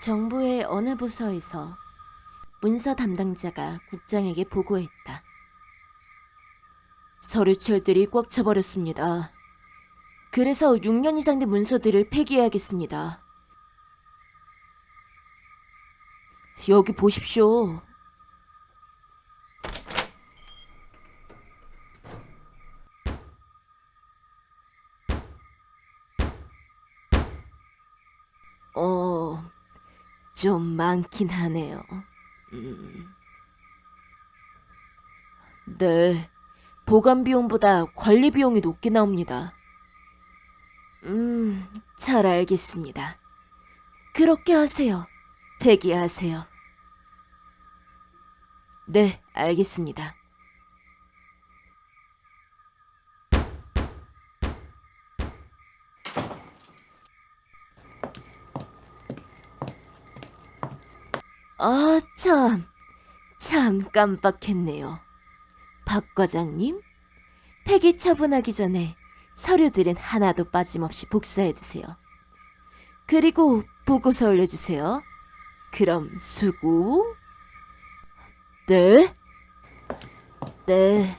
정부의 어느 부서에서 문서 담당자가 국장에게 보고했다. 서류철들이 꽉 차버렸습니다. 그래서 6년 이상 된 문서들을 폐기해야겠습니다. 여기 보십시오. 어, 좀 많긴 하네요. 음. 네, 보관 비용보다 관리 비용이 높게 나옵니다. 음, 잘 알겠습니다. 그렇게 하세요. 폐기하세요. 네, 알겠습니다. 아, 참. 참 깜빡했네요. 박 과장님, 폐기 처분하기 전에 서류들은 하나도 빠짐없이 복사해 두세요. 그리고 보고서 올려주세요. 그럼 수고. 네? 네.